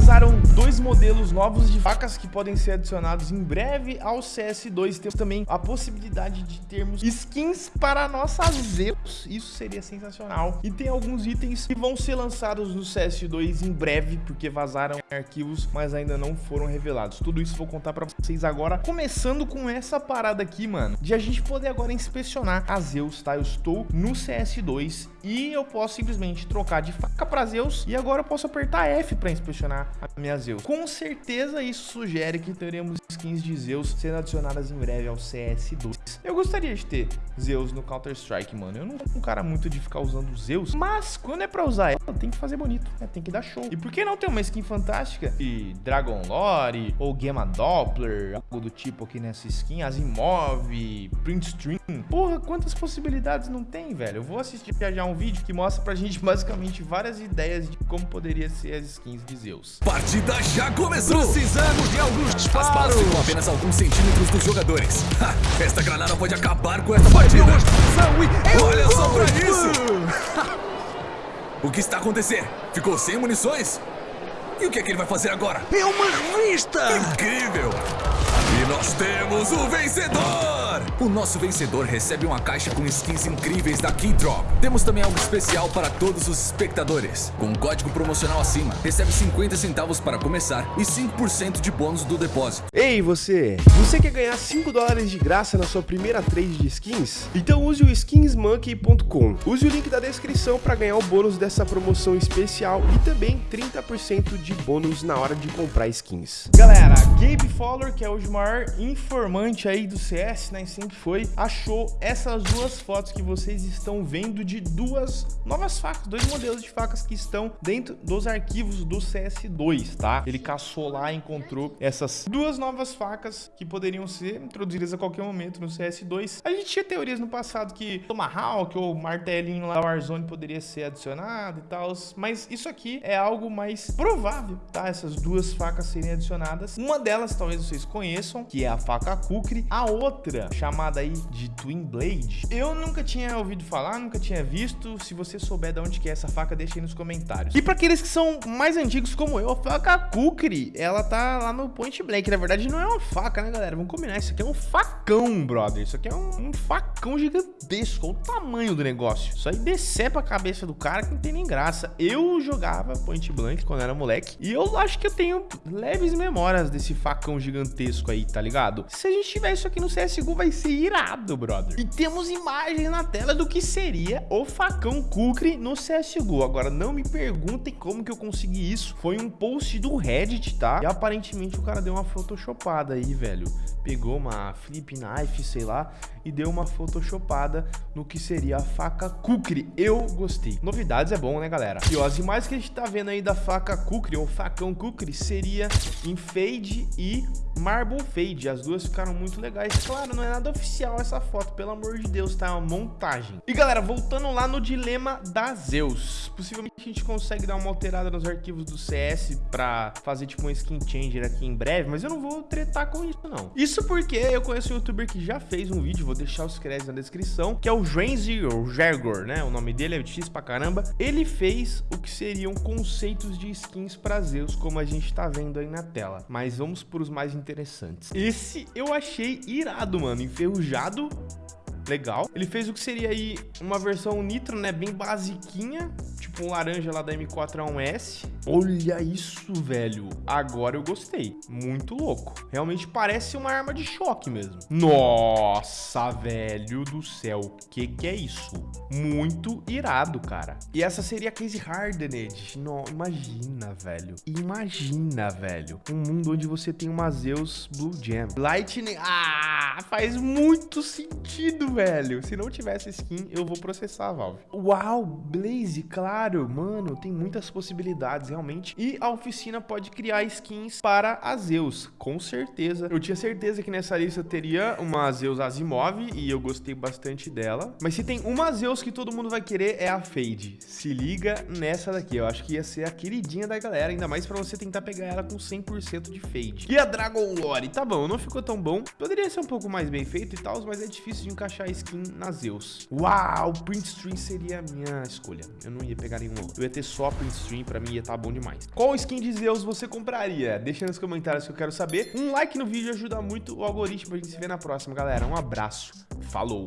vazaram dois modelos novos de facas que podem ser adicionados em breve ao CS2. Temos também a possibilidade de termos skins para nossas Zeus. Isso seria sensacional. E tem alguns itens que vão ser lançados no CS2 em breve, porque vazaram arquivos, mas ainda não foram revelados. Tudo isso vou contar para vocês agora, começando com essa parada aqui, mano, de a gente poder agora inspecionar a Zeus, tá? Eu estou no CS2 e eu posso simplesmente trocar de faca para Zeus e agora eu posso apertar F para inspecionar a minha Zeus. Com certeza isso sugere que teremos skins de Zeus sendo adicionadas em breve ao CS2. Eu gostaria de ter Zeus no Counter-Strike, mano. Eu não sou um cara muito de ficar usando Zeus, mas quando é pra usar ela, tem que fazer bonito, né? Tem que dar show. E por que não ter uma skin fantástica de Dragon Lore ou Gamma Doppler, algo do tipo aqui nessa skin, Asimov, Print Stream. Porra, quantas possibilidades não tem, velho? Eu vou assistir já um vídeo que mostra pra gente basicamente várias ideias de como poderia ser as skins de Zeus. Partida já começou! Precisamos de alguns disparos! As balas ficam apenas alguns centímetros dos jogadores. Ha, esta granada pode acabar com esta partida! Olha só pra isso! o que está acontecendo? Ficou sem munições? E o que é que ele vai fazer agora? É uma revista! Incrível! E nós temos o vencedor! O nosso vencedor recebe uma caixa com skins incríveis da Keydrop. Temos também algo especial para todos os espectadores. Com um código promocional acima, recebe 50 centavos para começar e 5% de bônus do depósito. Ei, você! Você quer ganhar 5 dólares de graça na sua primeira trade de skins? Então use o skinsmonkey.com. Use o link da descrição para ganhar o bônus dessa promoção especial e também 30% de bônus na hora de comprar skins. Galera, Gabe Fowler, que é hoje o maior informante aí do CS, né? Sempre foi, achou essas duas fotos que vocês estão vendo de duas novas facas, dois modelos de facas que estão dentro dos arquivos do CS2, tá? Ele caçou lá e encontrou essas duas novas facas que poderiam ser introduzidas a qualquer momento no CS2. A gente tinha teorias no passado que Tomahawk ou martelinho lá do Warzone poderia ser adicionado e tal, mas isso aqui é algo mais provável, tá? Essas duas facas serem adicionadas. Uma delas talvez vocês conheçam, que é a faca Kukri. A outra, chamada aí de Twin Blade. Eu nunca tinha ouvido falar, nunca tinha visto. Se você souber de onde que é essa faca, deixa aí nos comentários. E para aqueles que são mais antigos como eu, a faca Kukri, ela tá lá no Point Blank. Na verdade, não é uma faca, né, galera? Vamos combinar, isso aqui é um facão, brother. Isso aqui é um, um facão gigantesco. Olha o tamanho do negócio. Isso aí decepa a cabeça do cara que não tem nem graça. Eu jogava Point Blank quando era moleque. E eu acho que eu tenho leves memórias desse facão gigantesco aí, tá ligado? Se a gente tiver isso aqui no CSGO, vai ser irado, brother. E temos imagens na tela do que seria o facão Kukri no CSGO. Agora, não me perguntem como que eu consegui isso. Foi um post do Reddit, tá? E aparentemente o cara deu uma photoshopada aí, velho. Pegou uma flip knife, sei lá, e deu uma photoshopada no que seria a faca Kukri. Eu gostei. Novidades é bom, né, galera? E ó, as imagens que a gente tá vendo aí da faca Kukri, ou facão Kukri, seria em fade e marble fade. As duas ficaram muito legais. Claro, não é nada oficial essa foto, pelo amor de Deus, tá? É uma montagem. E galera, voltando lá no dilema da Zeus. Possivelmente a gente consegue dar uma alterada nos arquivos do CS pra fazer tipo um skin changer aqui em breve, mas eu não vou tretar com isso, não. Isso porque eu conheço um youtuber que já fez um vídeo, vou deixar os créditos na descrição, que é o Drenzy ou Jergor, né? O nome dele é difícil pra caramba. Ele fez o que seriam conceitos de skins pra Zeus, como a gente tá vendo aí na tela. Mas vamos pros mais interessantes. Esse eu achei irado, mano. Enferrujado legal. Ele fez o que seria aí uma versão nitro, né, bem basiquinha, tipo um laranja lá da M4A1S. Olha isso, velho. Agora eu gostei. Muito louco. Realmente parece uma arma de choque mesmo. Nossa, velho do céu. Que que é isso? Muito irado, cara. E essa seria a case hardened. Não, imagina, velho. Imagina, velho. Um mundo onde você tem uma Zeus Blue Jam. Lightning. Ah, faz muito sentido, velho. Se não tivesse skin, eu vou processar a Valve. Uau, Blaze, claro. Mano, tem muitas possibilidades realmente. E a oficina pode criar skins para a Zeus, com certeza. Eu tinha certeza que nessa lista teria uma Zeus Asimov e eu gostei bastante dela. Mas se tem uma Zeus que todo mundo vai querer é a Fade. Se liga nessa daqui, eu acho que ia ser a queridinha da galera, ainda mais pra você tentar pegar ela com 100% de Fade. E a Dragon Lore, tá bom, não ficou tão bom. Poderia ser um pouco mais bem feito e tal, mas é difícil de encaixar a skin na Zeus. Uau, Print Stream seria a minha escolha. Eu não ia pegar nenhum. Eu ia ter só print stream, pra mim ia estar tá bom demais. Qual skin de Zeus você compraria? Deixa nos comentários que eu quero saber. Um like no vídeo ajuda muito o algoritmo pra gente se ver na próxima, galera. Um abraço. Falou!